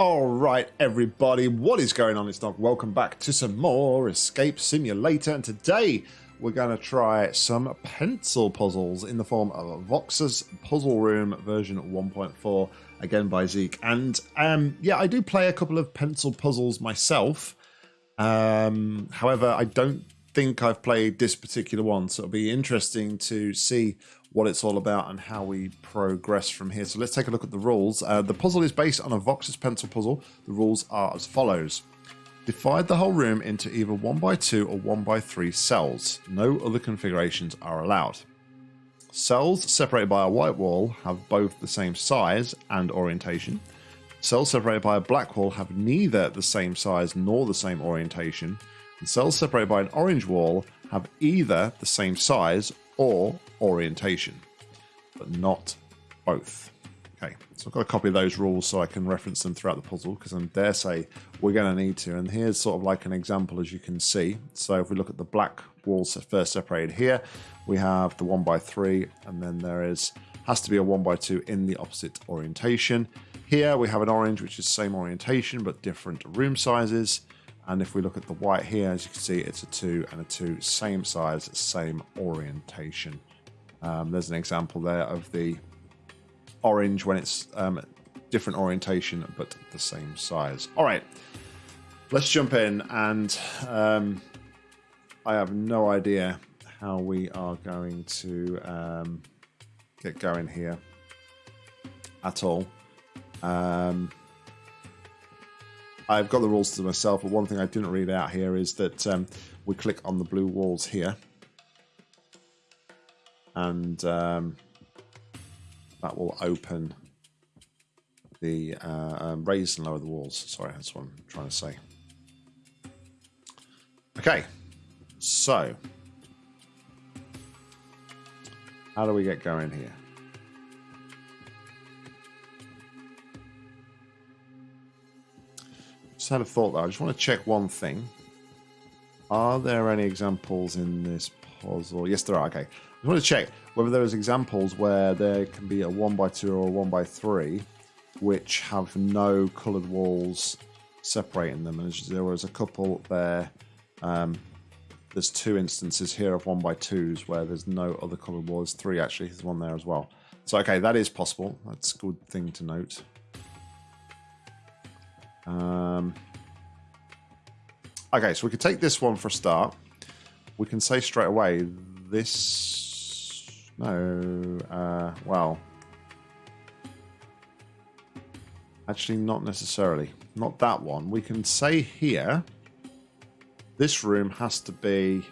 All right, everybody, what is going on? It's Doc. Welcome back to some more Escape Simulator, and today we're going to try some pencil puzzles in the form of Vox's Puzzle Room version 1.4, again by Zeke. And um, yeah, I do play a couple of pencil puzzles myself. Um, however, I don't think I've played this particular one, so it'll be interesting to see what it's all about and how we progress from here. So let's take a look at the rules. Uh, the puzzle is based on a Vox's pencil puzzle. The rules are as follows. Divide the whole room into either 1x2 or 1x3 cells. No other configurations are allowed. Cells separated by a white wall have both the same size and orientation. Cells separated by a black wall have neither the same size nor the same orientation. And cells separated by an orange wall have either the same size or orientation, but not both. Okay, so I've got a copy those rules so I can reference them throughout the puzzle because I dare say we're going to need to. And here's sort of like an example as you can see. So if we look at the black walls first separated here, we have the 1 by 3 and then there is has to be a 1 by 2 in the opposite orientation. Here we have an orange which is same orientation but different room sizes. And if we look at the white here, as you can see, it's a 2 and a 2, same size, same orientation. Um, there's an example there of the orange when it's um, different orientation but the same size. All right, let's jump in and um, I have no idea how we are going to um, get going here at all. Um, I've got the rules to myself, but one thing I didn't read out here is that um, we click on the blue walls here. And um, that will open the uh, um, raise and lower the walls. Sorry, that's what I'm trying to say. Okay, so how do we get going here? Had a thought though. I just want to check one thing. Are there any examples in this puzzle? Yes, there are. Okay. I want to check whether there's examples where there can be a 1 by 2 or a 1 by 3 which have no coloured walls separating them. And there was a couple there. Um, there's two instances here of 1 by 2s where there's no other coloured walls. Three actually. There's one there as well. So, okay, that is possible. That's a good thing to note. Um, okay, so we could take this one for a start. We can say straight away this. No, uh, well, actually, not necessarily. Not that one. We can say here this room has to be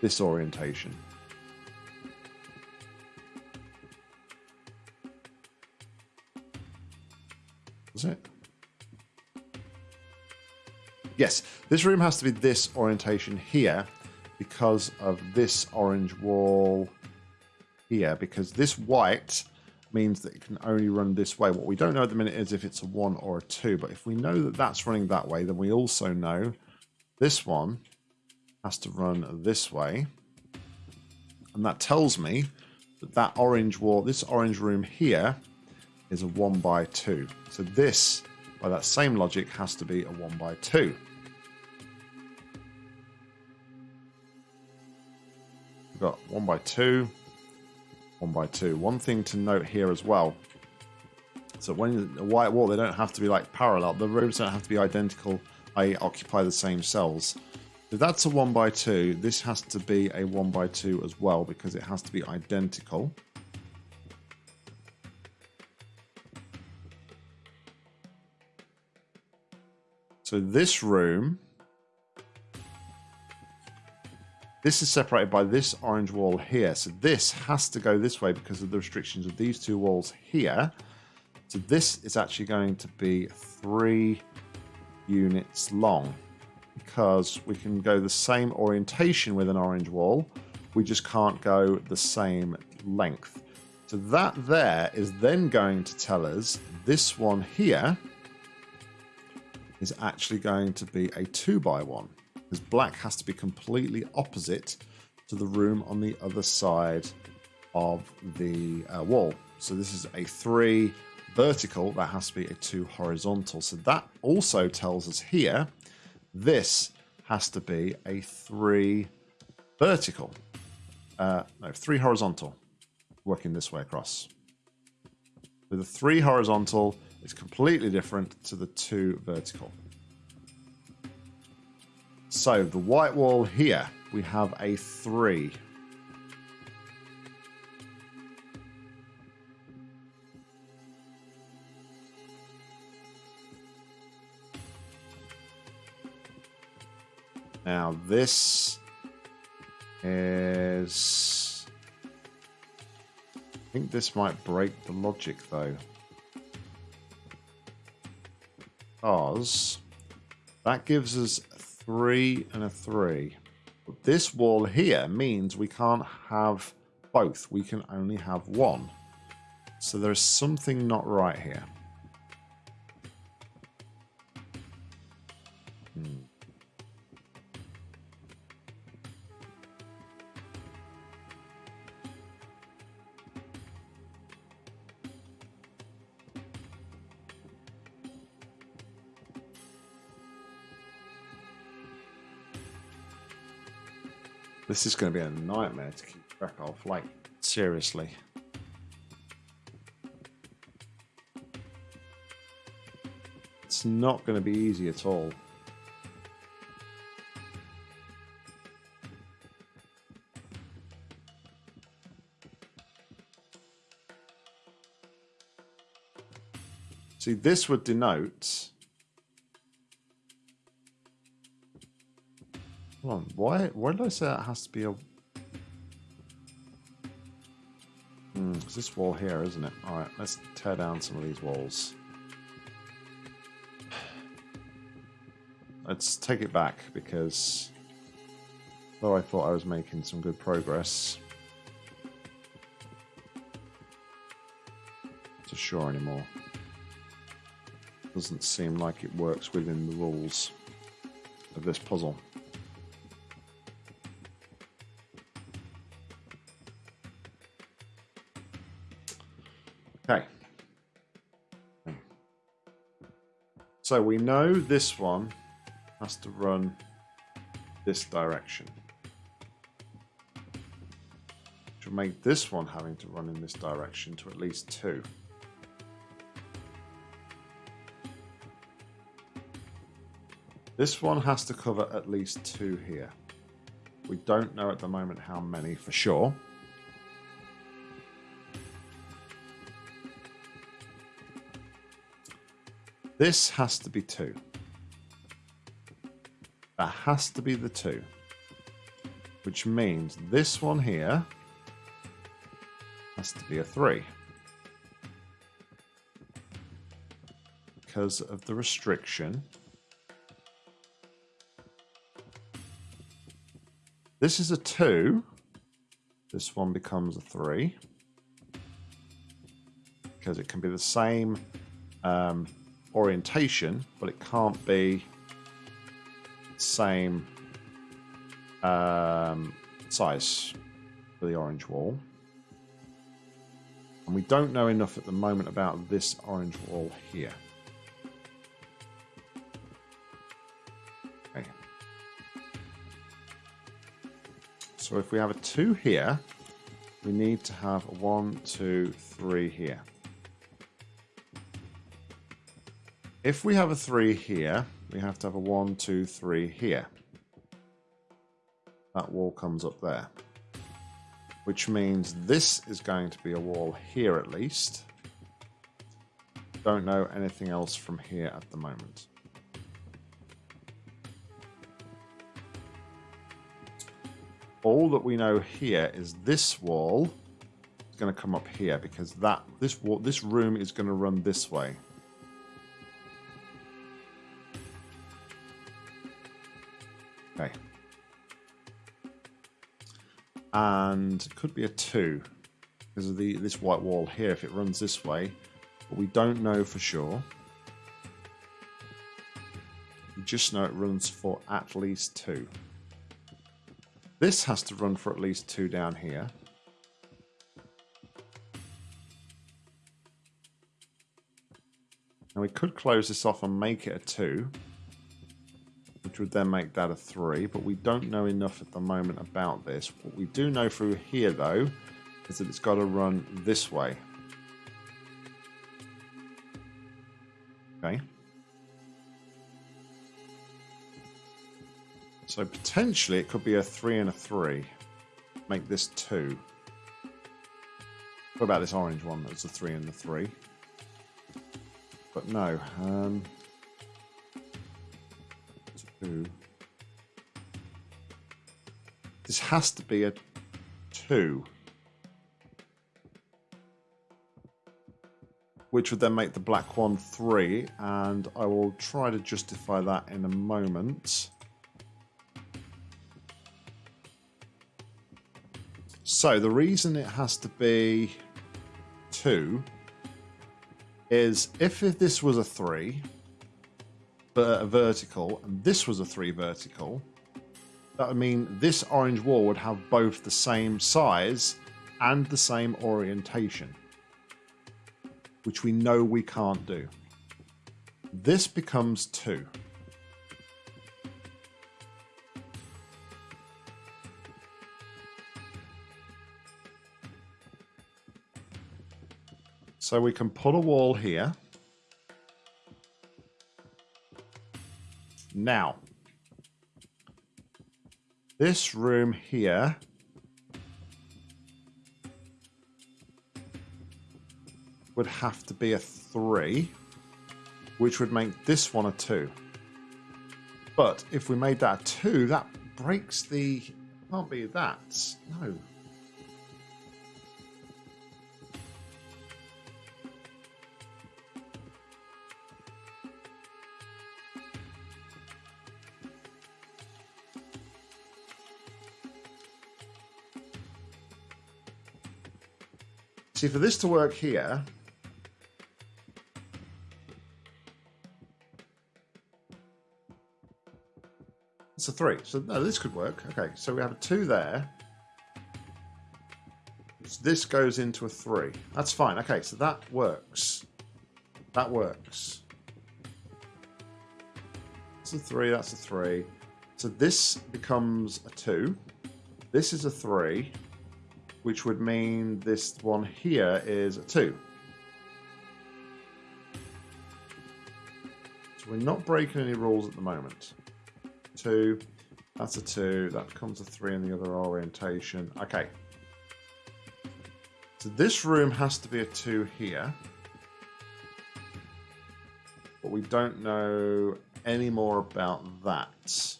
this orientation. Is it? Yes, this room has to be this orientation here because of this orange wall here, because this white means that it can only run this way. What we don't know at the minute is if it's a 1 or a 2, but if we know that that's running that way, then we also know this one has to run this way. And that tells me that that orange wall, this orange room here, is a 1 by 2. So this, by that same logic, has to be a 1 by 2. One by two, one by two. One thing to note here as well. So when a white wall, they don't have to be like parallel. The rooms don't have to be identical. I occupy the same cells. If that's a one by two, this has to be a one by two as well because it has to be identical. So this room This is separated by this orange wall here. So this has to go this way because of the restrictions of these two walls here. So this is actually going to be three units long because we can go the same orientation with an orange wall. We just can't go the same length. So that there is then going to tell us this one here is actually going to be a two by one because black has to be completely opposite to the room on the other side of the uh, wall. So this is a 3, vertical, that has to be a 2 horizontal. So that also tells us here this has to be a 3 vertical. Uh, no, 3 horizontal, working this way across. With a 3 horizontal, it's completely different to the 2 vertical. So the white wall here, we have a 3 Now this is... I think this might break the logic though. Because that gives us three and a three. But this wall here means we can't have both. We can only have one. So there's something not right here. This is going to be a nightmare to keep track of, like, seriously. It's not going to be easy at all. See, this would denote Hold on, why, why did I say it has to be a... Hmm, it's this wall here, isn't it? Alright, let's tear down some of these walls. Let's take it back, because... Though I thought I was making some good progress... Not sure anymore. Doesn't seem like it works within the rules of this puzzle. So we know this one has to run this direction. Which will make this one having to run in this direction to at least two. This one has to cover at least two here. We don't know at the moment how many for sure. This has to be two. That has to be the two. Which means this one here has to be a three. Because of the restriction. This is a two. This one becomes a three. Because it can be the same um, orientation, but it can't be same um, size for the orange wall. And we don't know enough at the moment about this orange wall here. Okay. So if we have a 2 here, we need to have a 1, 2, 3 here. If we have a 3 here, we have to have a one, two, three here. That wall comes up there. Which means this is going to be a wall here at least. Don't know anything else from here at the moment. All that we know here is this wall is going to come up here because that this wall, this room is going to run this way. And it could be a 2 because of the this white wall here if it runs this way. But we don't know for sure. We just know it runs for at least 2. This has to run for at least 2 down here. Now we could close this off and make it a 2, which would then make that a 3, but we don't know enough at the moment about this. What we do know through here, though, is that it's got to run this way. Okay. So potentially it could be a 3 and a 3. Make this 2. What about this orange one that's a 3 and a 3? But no. Um, 2. This has to be a 2. which would then make the black one 3, and I will try to justify that in a moment. So the reason it has to be 2 is if this was a 3, but a vertical, and this was a 3 vertical, that would mean this orange wall would have both the same size and the same orientation which we know we can't do. This becomes 2. So we can put a wall here. Now, this room here would have to be a 3, which would make this one a 2. But if we made that a 2, that breaks the... Can't be that. No. See, for this to work here, It's a three. So no, this could work. Okay, so we have a two there. This goes into a three. That's fine. Okay, so that works. That works. That's a three, that's a three. So this becomes a two. This is a three, which would mean this one here is a two. So we're not breaking any rules at the moment two. That's a two. That becomes a three in the other orientation. Okay. So this room has to be a two here. But we don't know any more about that.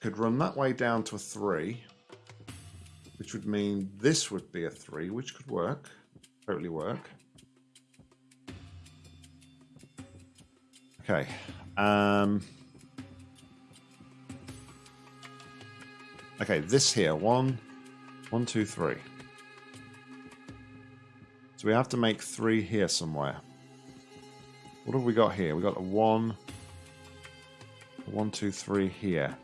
Could run that way down to a three. Which would mean this would be a three, which could work. Totally work. Okay. Um... Okay, this here. One, one, two, three. So we have to make three here somewhere. What have we got here? We got a one, one, two, three here.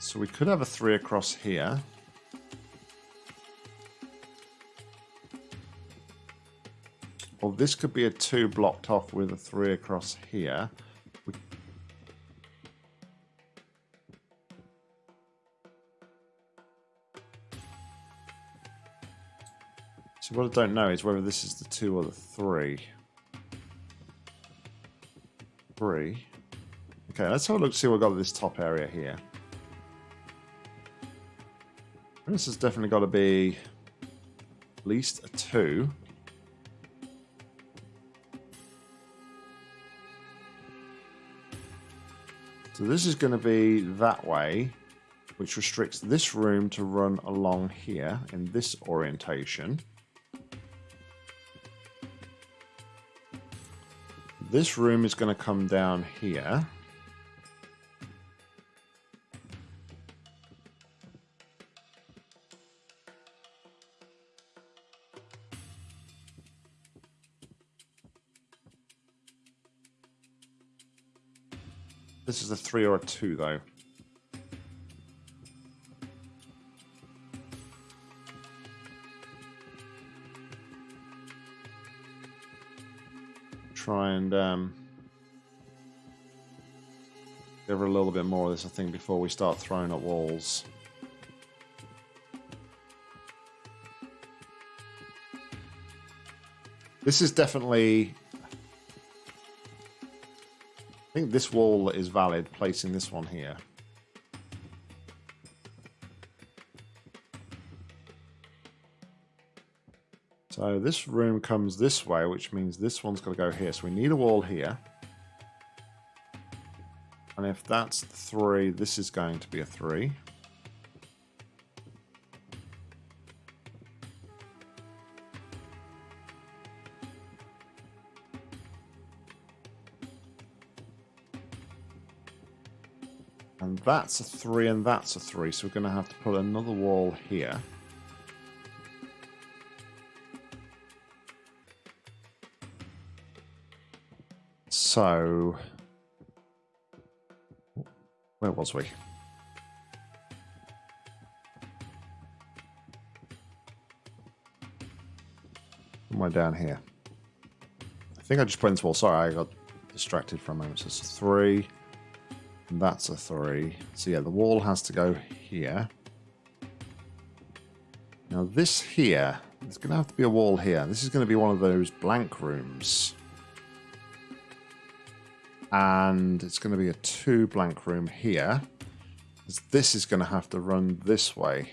So we could have a three across here. Or this could be a two blocked off with a three across here. So what I don't know is whether this is the two or the three. Three. Okay, let's have a look see what we've got at this top area here. This has definitely got to be at least a two. So this is going to be that way, which restricts this room to run along here in this orientation. This room is going to come down here. is a three or a two, though. Try and um, give her a little bit more of this, I think, before we start throwing up walls. This is definitely Think this wall is valid, placing this one here. So this room comes this way, which means this one's got to go here. So we need a wall here. And if that's three, this is going to be a three. And that's a three and that's a three. So we're going to have to put another wall here. So, where was we? Am I down here? I think I just put into wall. Sorry, I got distracted for a moment. So it's three. That's a three. So yeah, the wall has to go here. Now this here, there's going to have to be a wall here. This is going to be one of those blank rooms and it's going to be a two blank room here. This is going to have to run this way.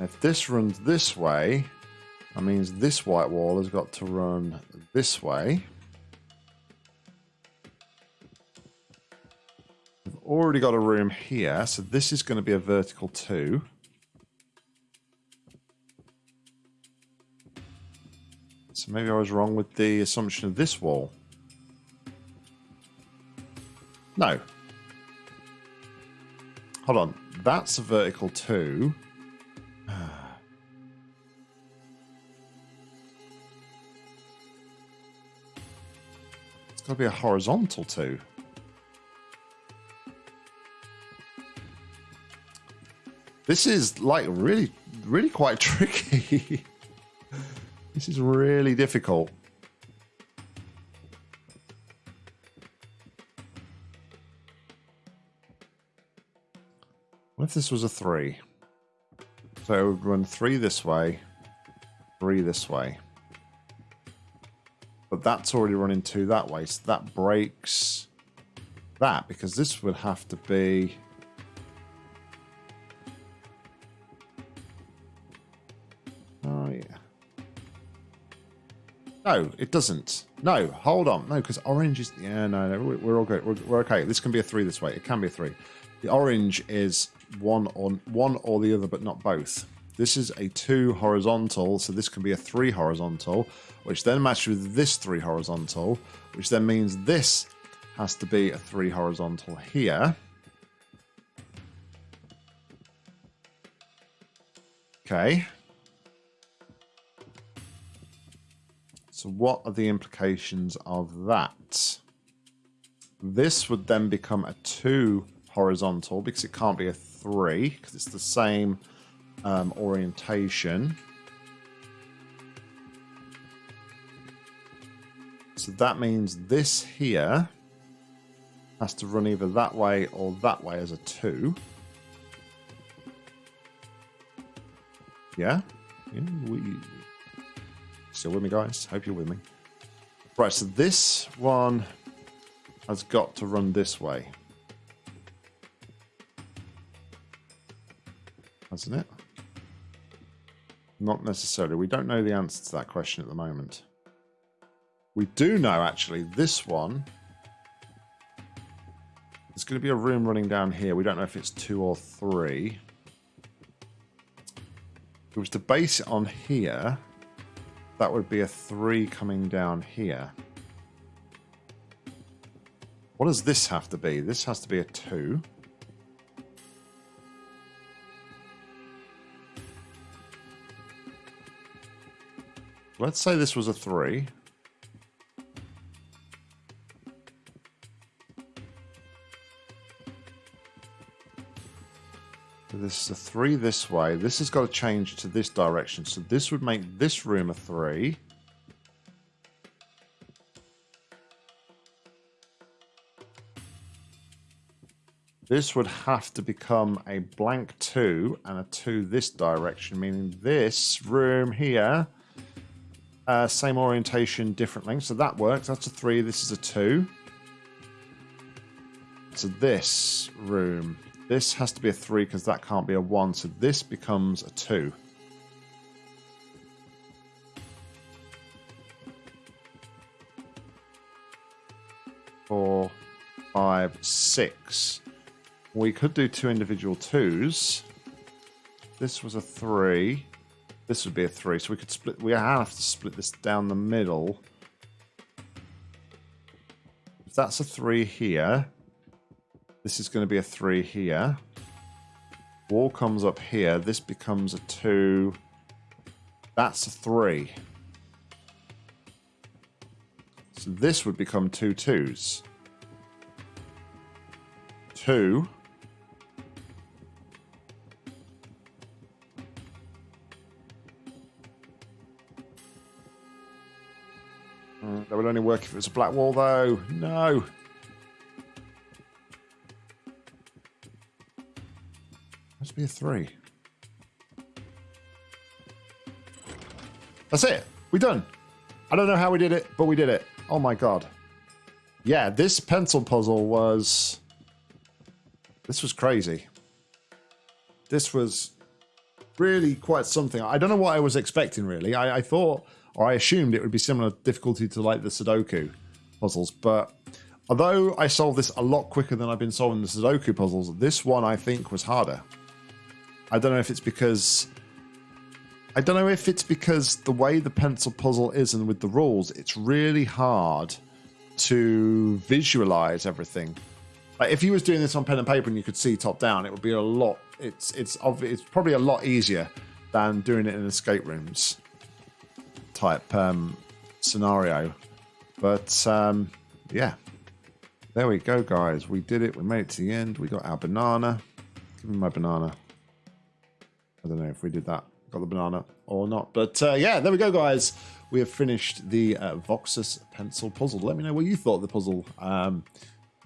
If this runs this way, that means this white wall has got to run this way. Already got a room here, so this is going to be a vertical two. So maybe I was wrong with the assumption of this wall. No. Hold on. That's a vertical two. It's got to be a horizontal two. This is like really, really quite tricky. This is really difficult. What if this was a three? So it would run three this way, three this way. But that's already running two that way, so that breaks that because this would have to be No, it doesn't. No, hold on. No, because orange is... Yeah, no, no, we're all good. We're, we're, okay. This can be a three this way. It can be a three. The orange is one on one or the other, but not both. This is a two horizontal, so this can be a three horizontal, which then matches with this three horizontal, which then means this has to be a three horizontal here. Okay. So what are the implications of that? This would then become a 2 horizontal because it can't be a 3 because it's the same um, orientation. So that means this here has to run either that way or that way as a 2. Yeah? yeah we, Still with me, guys? Hope you're with me. Right, so this one has got to run this way. Hasn't it? Not necessarily. We don't know the answer to that question at the moment. We do know, actually, this one... There's going to be a room running down here. We don't know if it's two or three. If it was to base it on here that would be a 3 coming down here. What does this have to be? This has to be a 2. Let's say this was a 3. this is a three this way. This has got to change to this direction. So this would make this room a three. This would have to become a blank two and a two this direction, meaning this room here, uh, same orientation, different length. So that works. That's a three. This is a two. So this room this has to be a 3 because that can't be a 1. So this becomes a 2. Four, five, six. We could do two individual twos. This was a three. This would be a three. So we could split. We have to split this down the middle. If that's a three here, this is going to be a three here. Wall comes up here. This becomes a two. That's a three. So this would become two twos. Two. Mm, that would only work if it was a black wall, though. No. Must be a three. That's it. We done. I don't know how we did it, but we did it. Oh my god. Yeah, this pencil puzzle was... This was crazy. This was really quite something. I don't know what I was expecting, really. I, I thought or I assumed it would be similar difficulty to like the Sudoku puzzles. But although I solved this a lot quicker than I've been solving the Sudoku puzzles, this one I think was harder. I don't know if it's because I don't know if it's because the way the pencil puzzle is and with the rules, it's really hard to visualize everything. Like if you was doing this on pen and paper and you could see top down, it would be a lot. It's it's it's probably a lot easier than doing it in escape rooms type um, scenario. But um, yeah, there we go, guys. We did it. We made it to the end. We got our banana. Give me my banana. I don't know if we did that. Got the banana or not. But uh, yeah, there we go, guys. We have finished the uh, Voxus pencil puzzle. Let me know what you thought of the puzzle. Um,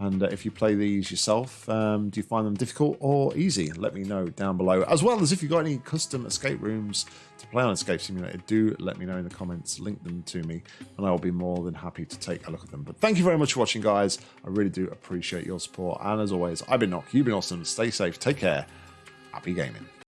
and uh, if you play these yourself, um, do you find them difficult or easy? Let me know down below. As well as if you've got any custom escape rooms to play on Escape Simulator, do let me know in the comments. Link them to me, and I will be more than happy to take a look at them. But thank you very much for watching, guys. I really do appreciate your support. And as always, I've been Nock. You've been awesome. Stay safe. Take care. Happy gaming.